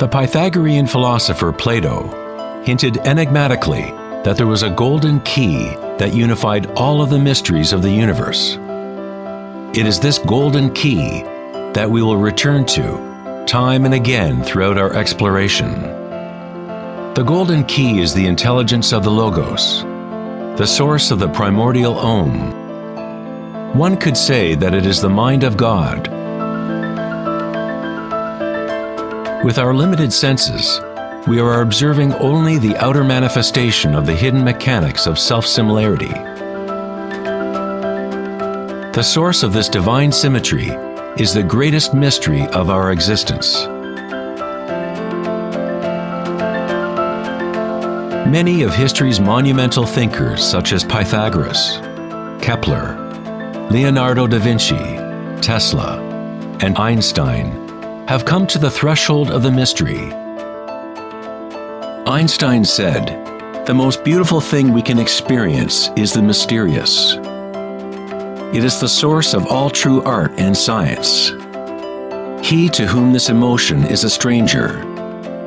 The Pythagorean philosopher Plato hinted enigmatically that there was a golden key that unified all of the mysteries of the universe. It is this golden key that we will return to time and again throughout our exploration. The golden key is the intelligence of the Logos, the source of the primordial Om. One could say that it is the mind of God. With our limited senses, we are observing only the outer manifestation of the hidden mechanics of self-similarity. The source of this divine symmetry is the greatest mystery of our existence. Many of history's monumental thinkers such as Pythagoras, Kepler, Leonardo da Vinci, Tesla, and Einstein have come to the threshold of the mystery Einstein said, The most beautiful thing we can experience is the mysterious. It is the source of all true art and science. He to whom this emotion is a stranger,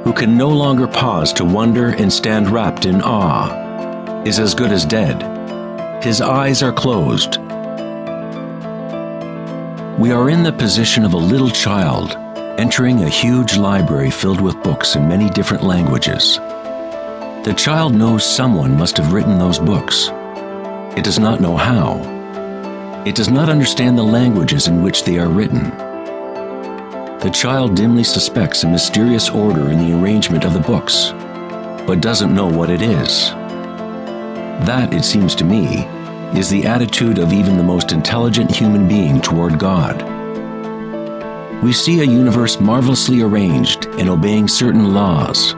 who can no longer pause to wonder and stand wrapped in awe, is as good as dead. His eyes are closed. We are in the position of a little child entering a huge library filled with books in many different languages. The child knows someone must have written those books. It does not know how. It does not understand the languages in which they are written. The child dimly suspects a mysterious order in the arrangement of the books, but doesn't know what it is. That, it seems to me, is the attitude of even the most intelligent human being toward God. We see a universe marvelously arranged and obeying certain laws,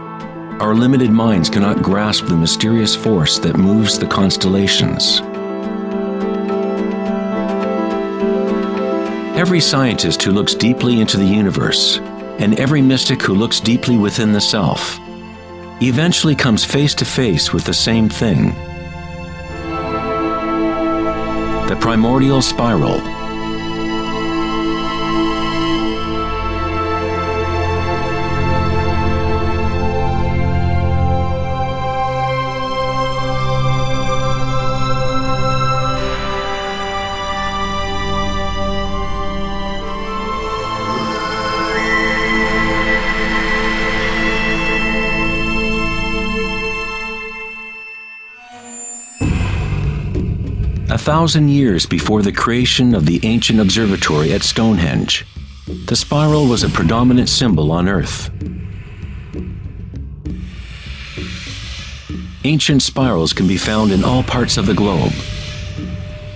our limited minds cannot grasp the mysterious force that moves the constellations. Every scientist who looks deeply into the universe, and every mystic who looks deeply within the self, eventually comes face to face with the same thing. The primordial spiral thousand years before the creation of the ancient observatory at Stonehenge, the spiral was a predominant symbol on Earth. Ancient spirals can be found in all parts of the globe.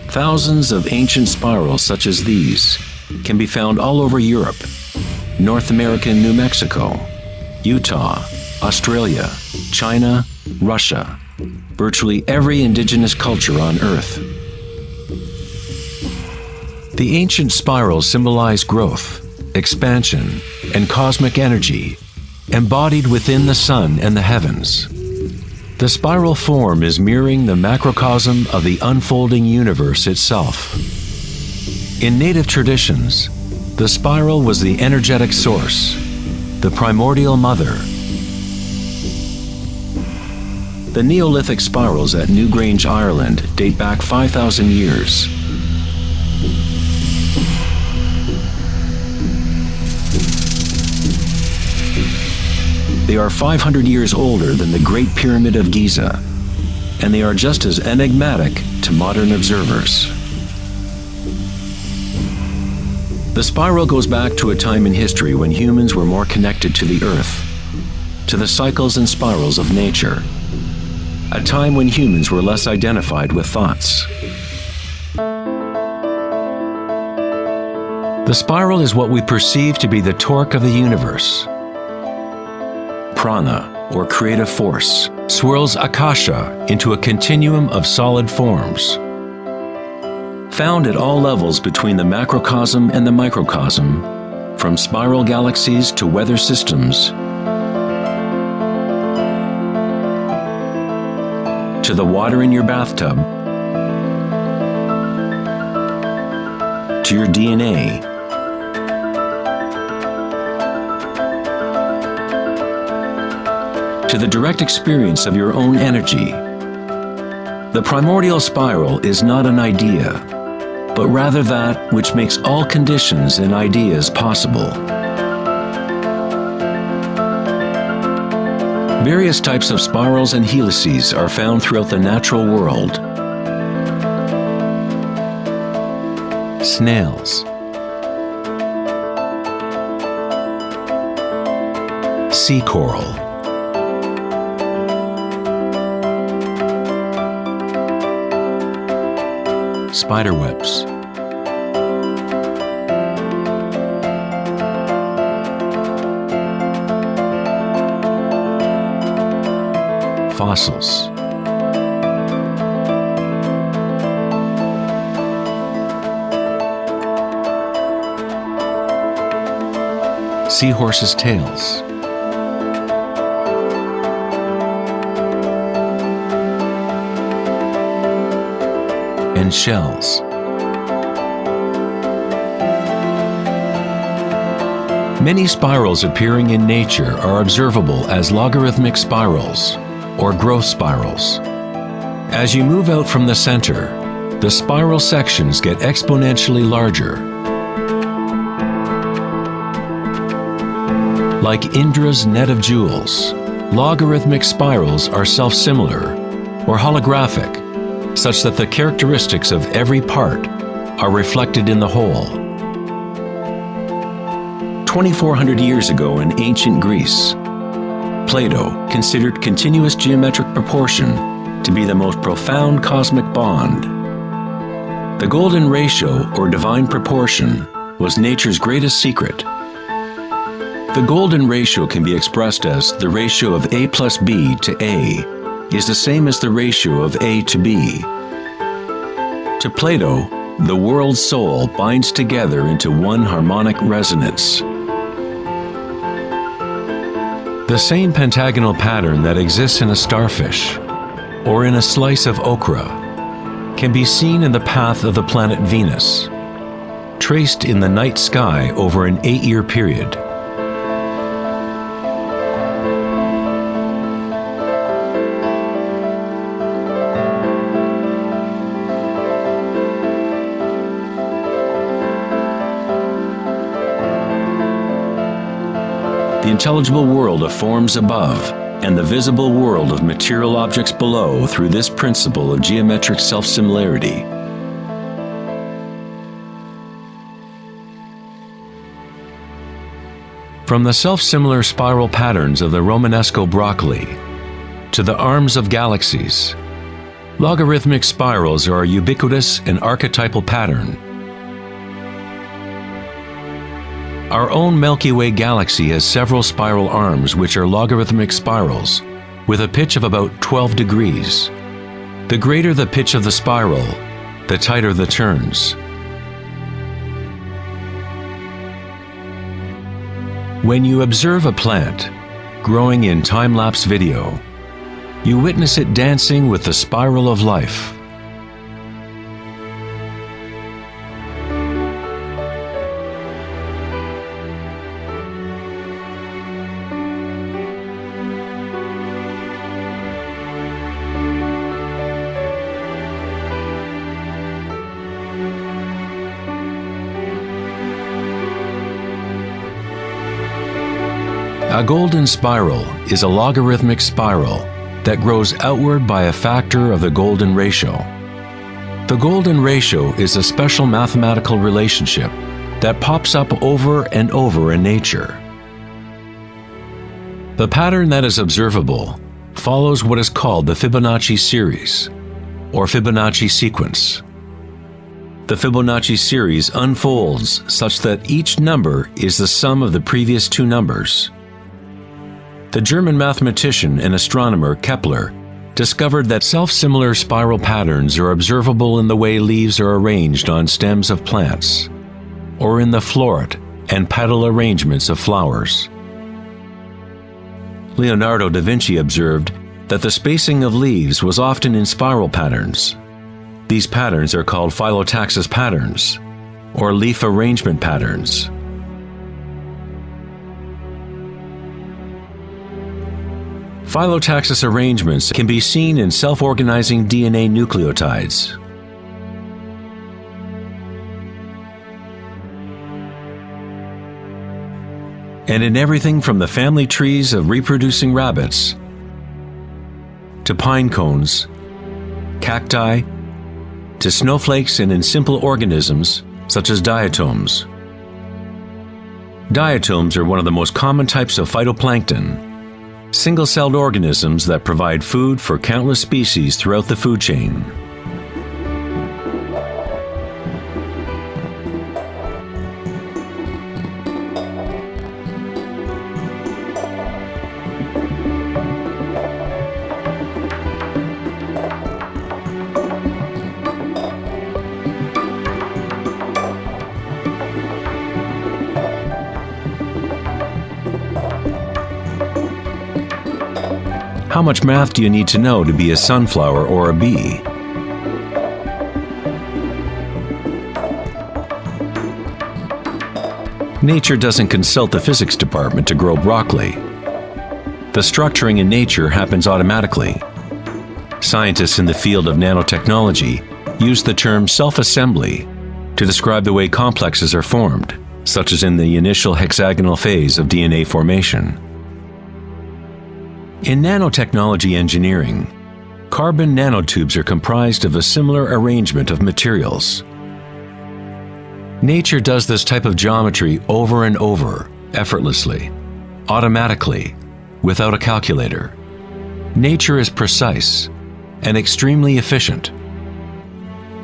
Thousands of ancient spirals such as these can be found all over Europe, North America New Mexico, Utah, Australia, China, Russia, virtually every indigenous culture on Earth. The ancient spirals symbolize growth, expansion, and cosmic energy, embodied within the sun and the heavens. The spiral form is mirroring the macrocosm of the unfolding universe itself. In native traditions, the spiral was the energetic source, the primordial mother. The Neolithic spirals at Newgrange, Ireland date back 5,000 years They are 500 years older than the Great Pyramid of Giza, and they are just as enigmatic to modern observers. The spiral goes back to a time in history when humans were more connected to the Earth, to the cycles and spirals of nature, a time when humans were less identified with thoughts. The spiral is what we perceive to be the torque of the universe, prana, or creative force, swirls akasha into a continuum of solid forms. Found at all levels between the macrocosm and the microcosm, from spiral galaxies to weather systems, to the water in your bathtub, to your DNA to the direct experience of your own energy. The primordial spiral is not an idea, but rather that which makes all conditions and ideas possible. Various types of spirals and helices are found throughout the natural world. Snails Sea coral Spiderwebs fossils. Seahorses' tails. And shells. Many spirals appearing in nature are observable as logarithmic spirals or growth spirals. As you move out from the center, the spiral sections get exponentially larger. Like Indra's net of jewels, logarithmic spirals are self-similar or holographic, such that the characteristics of every part are reflected in the whole. 2,400 years ago in ancient Greece, Plato considered continuous geometric proportion to be the most profound cosmic bond. The golden ratio, or divine proportion, was nature's greatest secret. The golden ratio can be expressed as the ratio of A plus B to A is the same as the ratio of A to B. To Plato, the world's soul binds together into one harmonic resonance. The same pentagonal pattern that exists in a starfish or in a slice of okra can be seen in the path of the planet Venus, traced in the night sky over an eight-year period. Intelligible world of forms above, and the visible world of material objects below through this principle of geometric self-similarity. From the self-similar spiral patterns of the Romanesco broccoli to the arms of galaxies, logarithmic spirals are a ubiquitous and archetypal pattern Our own Milky Way galaxy has several spiral arms which are logarithmic spirals with a pitch of about 12 degrees. The greater the pitch of the spiral, the tighter the turns. When you observe a plant growing in time-lapse video, you witness it dancing with the spiral of life. A golden spiral is a logarithmic spiral that grows outward by a factor of the golden ratio. The golden ratio is a special mathematical relationship that pops up over and over in nature. The pattern that is observable follows what is called the Fibonacci series, or Fibonacci sequence. The Fibonacci series unfolds such that each number is the sum of the previous two numbers. The German mathematician and astronomer Kepler discovered that self-similar spiral patterns are observable in the way leaves are arranged on stems of plants, or in the floret and petal arrangements of flowers. Leonardo da Vinci observed that the spacing of leaves was often in spiral patterns. These patterns are called phyllotaxis patterns, or leaf arrangement patterns. Phyllotaxis arrangements can be seen in self-organizing DNA nucleotides. And in everything from the family trees of reproducing rabbits to pine cones, cacti, to snowflakes and in simple organisms such as diatoms. Diatoms are one of the most common types of phytoplankton, single-celled organisms that provide food for countless species throughout the food chain. Much math do you need to know to be a sunflower or a bee? Nature doesn't consult the physics department to grow broccoli. The structuring in nature happens automatically. Scientists in the field of nanotechnology use the term self-assembly to describe the way complexes are formed, such as in the initial hexagonal phase of DNA formation. In nanotechnology engineering, carbon nanotubes are comprised of a similar arrangement of materials. Nature does this type of geometry over and over, effortlessly, automatically, without a calculator. Nature is precise and extremely efficient.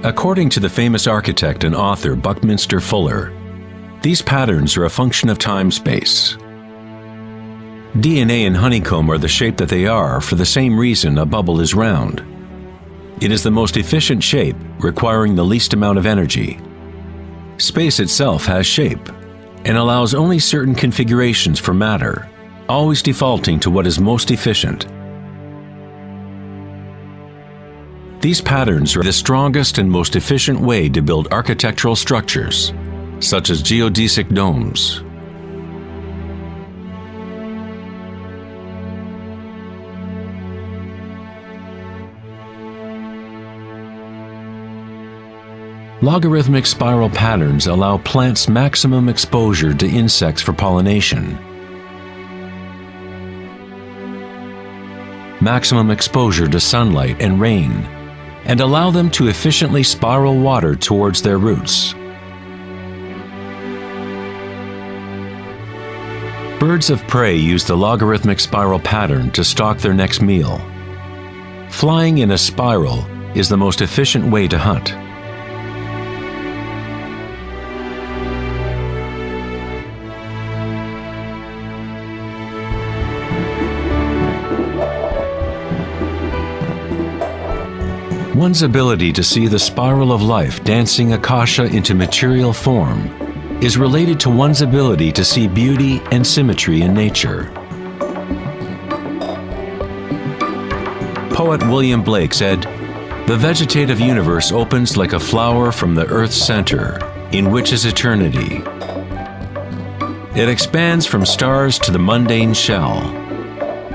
According to the famous architect and author Buckminster Fuller, these patterns are a function of time-space. DNA and honeycomb are the shape that they are for the same reason a bubble is round. It is the most efficient shape, requiring the least amount of energy. Space itself has shape, and allows only certain configurations for matter, always defaulting to what is most efficient. These patterns are the strongest and most efficient way to build architectural structures, such as geodesic domes, Logarithmic spiral patterns allow plants maximum exposure to insects for pollination. Maximum exposure to sunlight and rain, and allow them to efficiently spiral water towards their roots. Birds of prey use the logarithmic spiral pattern to stalk their next meal. Flying in a spiral is the most efficient way to hunt. One's ability to see the spiral of life dancing akasha into material form is related to one's ability to see beauty and symmetry in nature. Poet William Blake said, The vegetative universe opens like a flower from the earth's center, in which is eternity. It expands from stars to the mundane shell,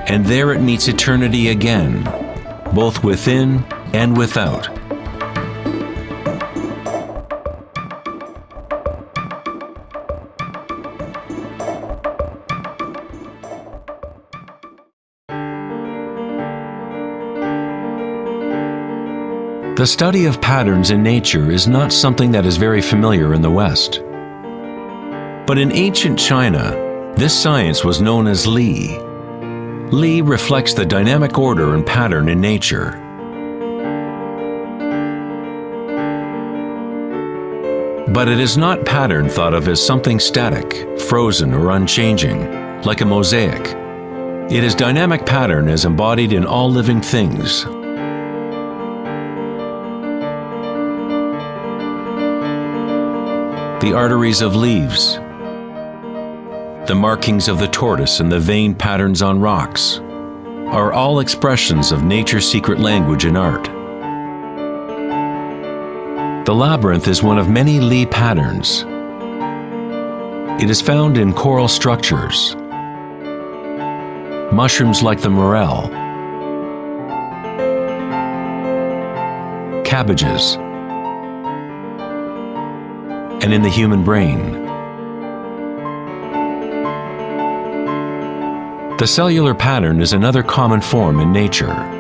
and there it meets eternity again, both within and without. The study of patterns in nature is not something that is very familiar in the West. But in ancient China, this science was known as Li. Li reflects the dynamic order and pattern in nature. But it is not pattern thought of as something static, frozen, or unchanging, like a mosaic. It is dynamic pattern as embodied in all living things. The arteries of leaves, the markings of the tortoise and the vein patterns on rocks, are all expressions of nature's secret language and art. The labyrinth is one of many Li patterns. It is found in coral structures. mushrooms like the morel, cabbages, and in the human brain. The cellular pattern is another common form in nature.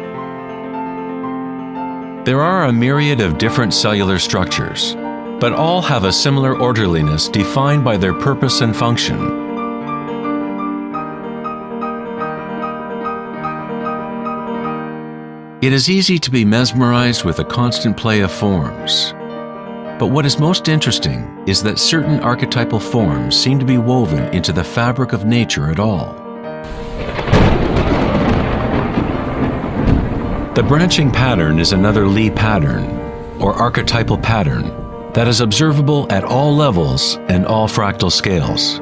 There are a myriad of different cellular structures, but all have a similar orderliness defined by their purpose and function. It is easy to be mesmerized with a constant play of forms. But what is most interesting is that certain archetypal forms seem to be woven into the fabric of nature at all. The branching pattern is another Li pattern, or archetypal pattern, that is observable at all levels and all fractal scales.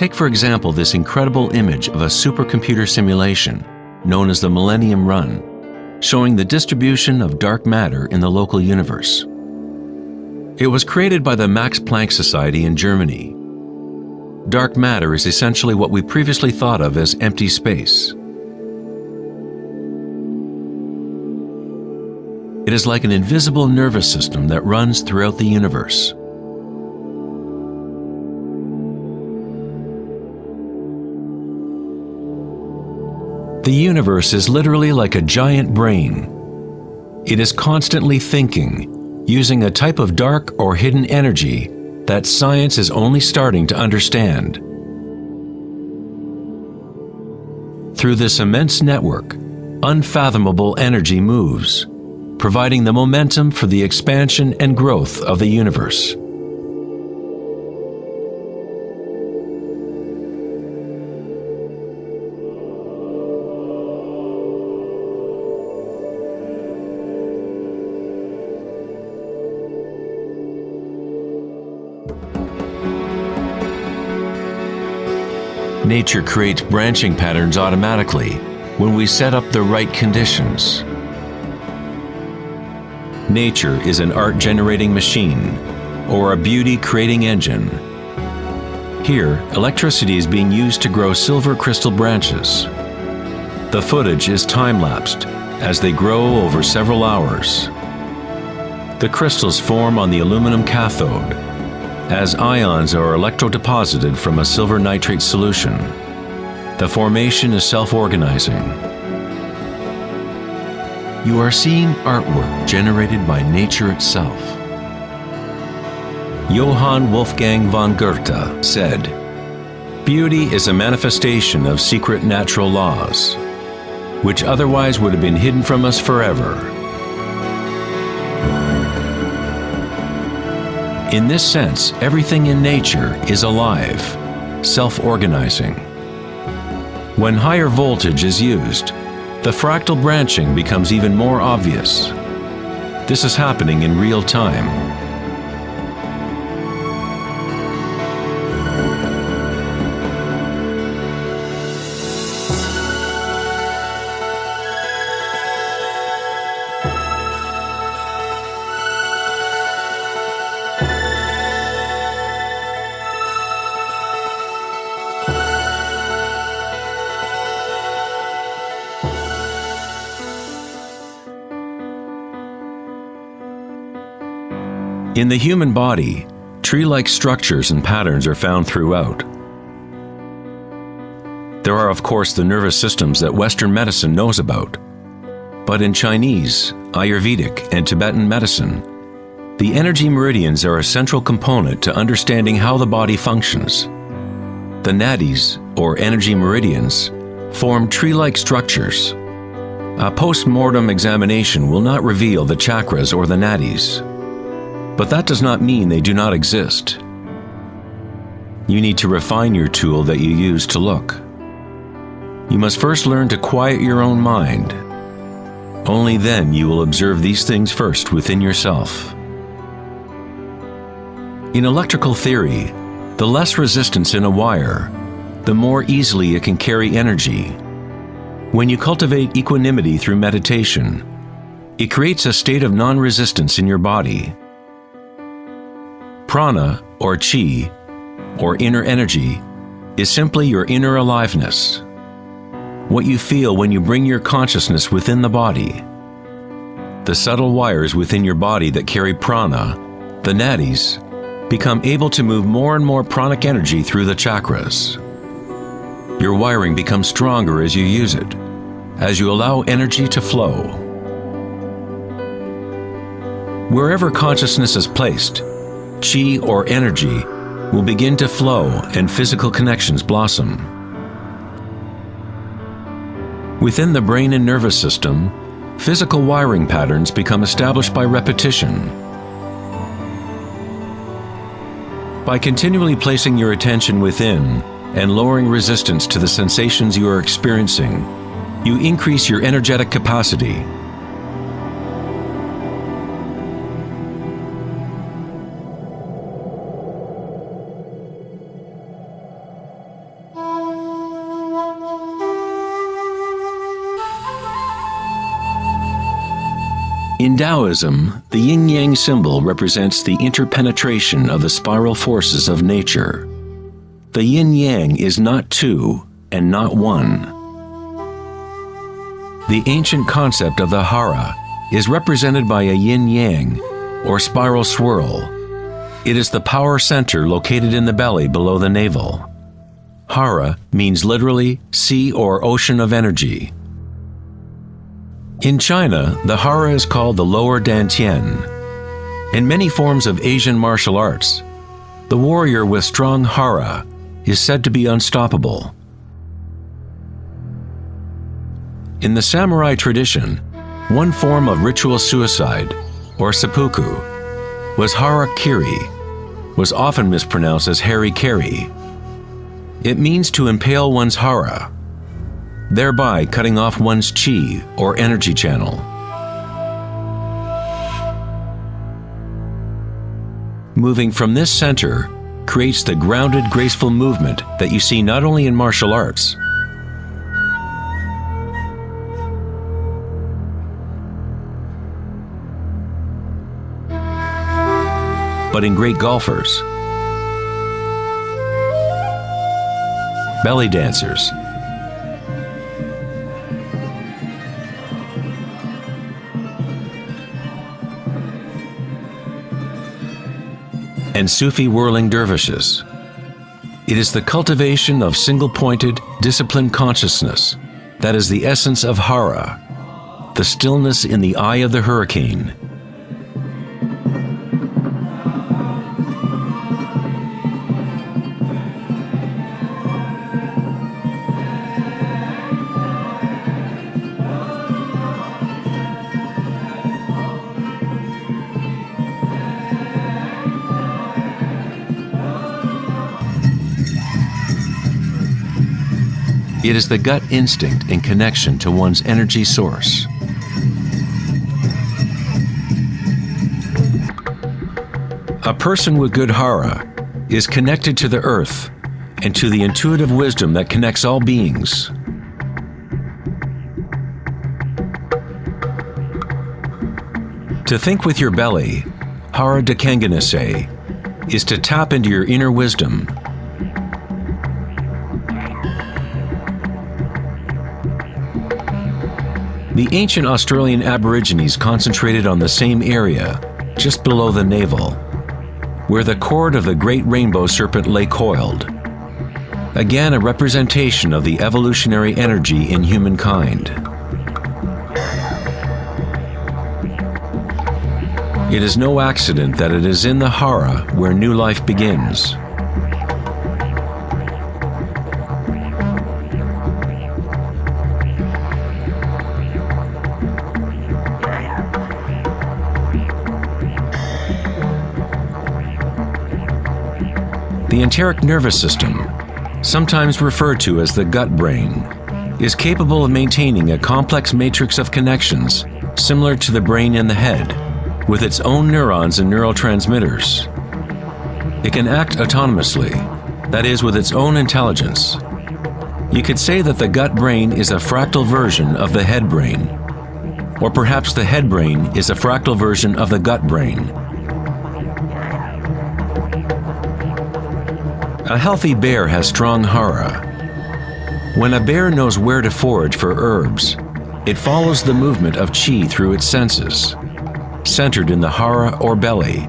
Take for example this incredible image of a supercomputer simulation known as the Millennium Run, showing the distribution of dark matter in the local universe. It was created by the Max Planck Society in Germany. Dark matter is essentially what we previously thought of as empty space. It is like an invisible nervous system that runs throughout the universe. The universe is literally like a giant brain. It is constantly thinking, using a type of dark or hidden energy that science is only starting to understand. Through this immense network, unfathomable energy moves, providing the momentum for the expansion and growth of the universe. Nature creates branching patterns automatically when we set up the right conditions. Nature is an art-generating machine or a beauty-creating engine. Here, electricity is being used to grow silver crystal branches. The footage is time-lapsed as they grow over several hours. The crystals form on the aluminum cathode as ions are electrodeposited from a silver nitrate solution. The formation is self-organizing. You are seeing artwork generated by nature itself. Johann Wolfgang von Goethe said, Beauty is a manifestation of secret natural laws, which otherwise would have been hidden from us forever. In this sense, everything in nature is alive, self-organizing. When higher voltage is used, the fractal branching becomes even more obvious. This is happening in real time. In the human body, tree-like structures and patterns are found throughout. There are of course the nervous systems that Western medicine knows about. But in Chinese, Ayurvedic, and Tibetan medicine, the energy meridians are a central component to understanding how the body functions. The nadis, or energy meridians, form tree-like structures. A post-mortem examination will not reveal the chakras or the nadis, but that does not mean they do not exist. You need to refine your tool that you use to look. You must first learn to quiet your own mind. Only then you will observe these things first within yourself. In electrical theory, the less resistance in a wire, the more easily it can carry energy. When you cultivate equanimity through meditation, it creates a state of non resistance in your body. Prana, or chi, or inner energy, is simply your inner aliveness what you feel when you bring your consciousness within the body. The subtle wires within your body that carry prana, the nadis, become able to move more and more pranic energy through the chakras. Your wiring becomes stronger as you use it, as you allow energy to flow. Wherever consciousness is placed, chi or energy will begin to flow and physical connections blossom. Within the brain and nervous system, physical wiring patterns become established by repetition. By continually placing your attention within and lowering resistance to the sensations you are experiencing, you increase your energetic capacity In Taoism, the yin yang symbol represents the interpenetration of the spiral forces of nature. The yin yang is not two and not one. The ancient concept of the hara is represented by a yin yang, or spiral swirl. It is the power center located in the belly below the navel. Hara means literally sea or ocean of energy. In China, the hara is called the lower dantian. In many forms of Asian martial arts, the warrior with strong hara is said to be unstoppable. In the samurai tradition, one form of ritual suicide, or seppuku, was harakiri, was often mispronounced as hari-kari. It means to impale one's hara, thereby cutting off one's chi or energy channel. Moving from this center creates the grounded, graceful movement that you see not only in martial arts, but in great golfers, belly dancers, and Sufi whirling dervishes. It is the cultivation of single pointed, disciplined consciousness that is the essence of Hara, the stillness in the eye of the hurricane, It is the gut instinct in connection to one's energy source. A person with good hara is connected to the earth and to the intuitive wisdom that connects all beings. To think with your belly, Hara Dakanganase, is to tap into your inner wisdom The ancient Australian Aborigines concentrated on the same area, just below the navel, where the cord of the great rainbow serpent lay coiled. Again, a representation of the evolutionary energy in humankind. It is no accident that it is in the Hara where new life begins. Enteric nervous system, sometimes referred to as the gut brain, is capable of maintaining a complex matrix of connections similar to the brain in the head, with its own neurons and neurotransmitters. It can act autonomously, that is, with its own intelligence. You could say that the gut brain is a fractal version of the head brain, or perhaps the head brain is a fractal version of the gut brain. A healthy bear has strong hara. When a bear knows where to forage for herbs, it follows the movement of chi through its senses, centered in the hara or belly.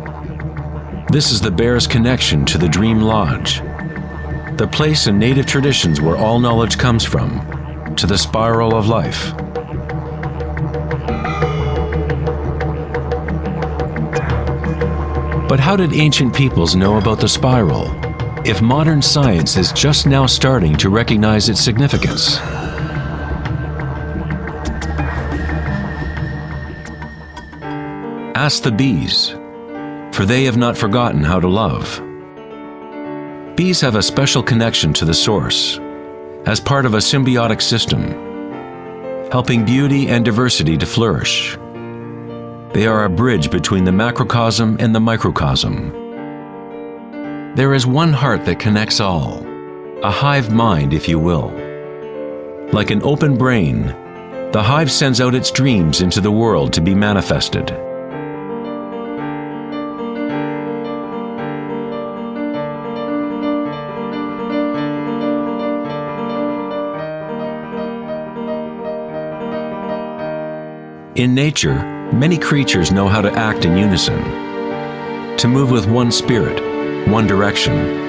This is the bear's connection to the dream lodge, the place in native traditions where all knowledge comes from, to the spiral of life. But how did ancient peoples know about the spiral, if modern science is just now starting to recognize its significance? Ask the bees, for they have not forgotten how to love. Bees have a special connection to the source, as part of a symbiotic system, helping beauty and diversity to flourish. They are a bridge between the macrocosm and the microcosm. There is one heart that connects all, a hive mind, if you will. Like an open brain, the hive sends out its dreams into the world to be manifested. In nature, many creatures know how to act in unison, to move with one spirit, one direction,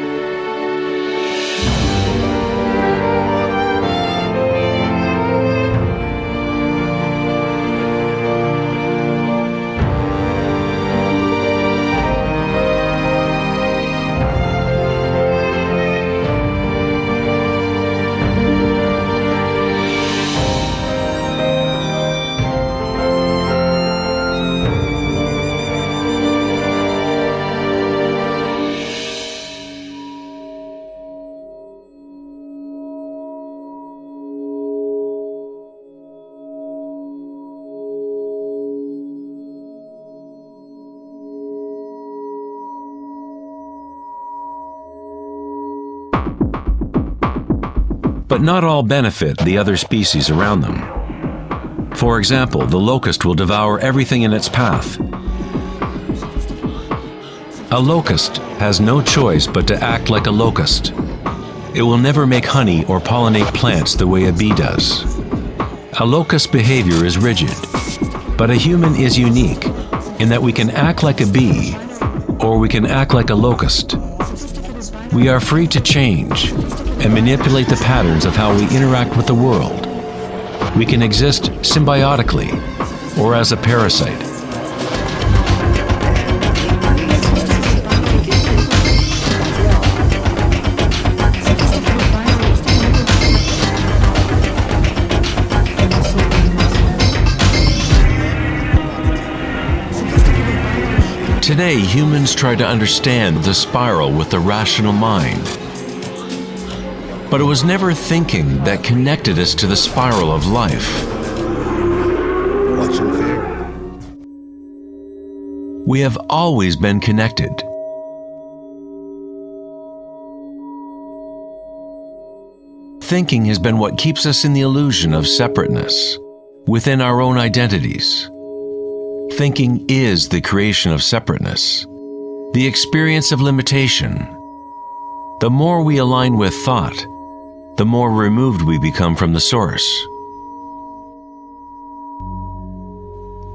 but not all benefit the other species around them. For example, the locust will devour everything in its path. A locust has no choice but to act like a locust. It will never make honey or pollinate plants the way a bee does. A locust's behavior is rigid, but a human is unique in that we can act like a bee or we can act like a locust. We are free to change and manipulate the patterns of how we interact with the world. We can exist symbiotically or as a parasite. Today, humans try to understand the spiral with the rational mind. But it was never thinking that connected us to the spiral of life. What's in fear? We have always been connected. Thinking has been what keeps us in the illusion of separateness, within our own identities. Thinking is the creation of separateness, the experience of limitation. The more we align with thought, the more removed we become from the source.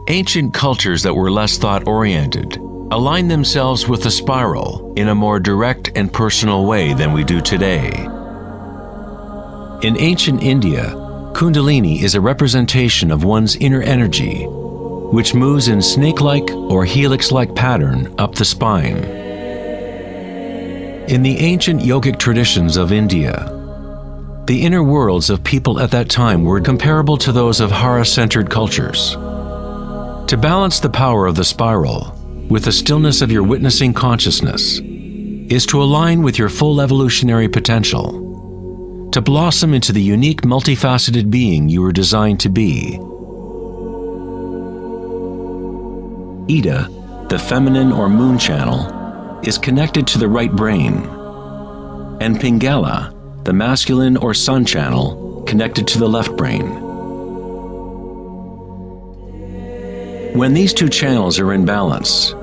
Ancient cultures that were less thought oriented aligned themselves with the spiral in a more direct and personal way than we do today. In ancient India, Kundalini is a representation of one's inner energy which moves in snake-like or helix-like pattern up the spine. In the ancient yogic traditions of India, the inner worlds of people at that time were comparable to those of Hara-centered cultures. To balance the power of the spiral with the stillness of your witnessing consciousness is to align with your full evolutionary potential. to blossom into the unique multifaceted being you were designed to be. Ida, the feminine or moon channel, is connected to the right brain, and Pingala, the masculine or sun channel, connected to the left brain. When these two channels are in balance,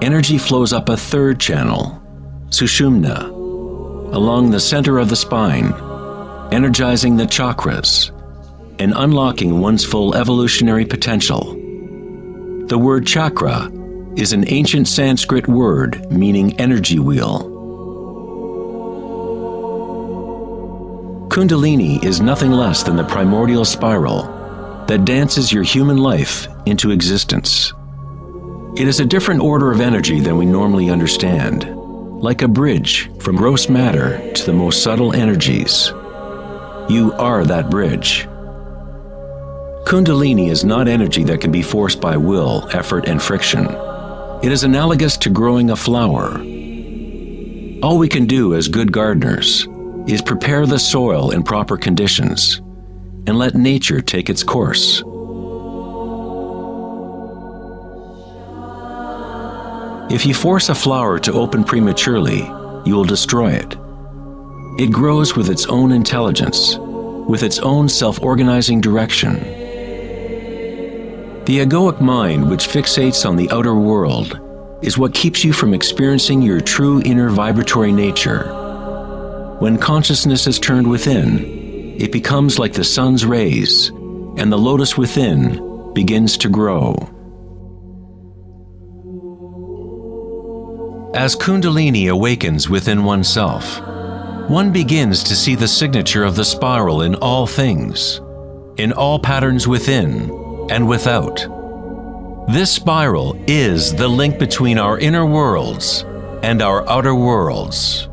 energy flows up a third channel, Sushumna, along the center of the spine, energizing the chakras and unlocking one's full evolutionary potential. The word chakra is an ancient Sanskrit word meaning energy wheel. Kundalini is nothing less than the primordial spiral that dances your human life into existence. It is a different order of energy than we normally understand, like a bridge from gross matter to the most subtle energies. You are that bridge. Kundalini is not energy that can be forced by will, effort, and friction. It is analogous to growing a flower. All we can do as good gardeners is prepare the soil in proper conditions and let nature take its course. If you force a flower to open prematurely, you will destroy it. It grows with its own intelligence, with its own self organizing direction the egoic mind, which fixates on the outer world, is what keeps you from experiencing your true inner vibratory nature. When consciousness is turned within, it becomes like the sun's rays, and the lotus within begins to grow. As Kundalini awakens within oneself, one begins to see the signature of the spiral in all things, in all patterns within and without. This spiral is the link between our inner worlds and our outer worlds.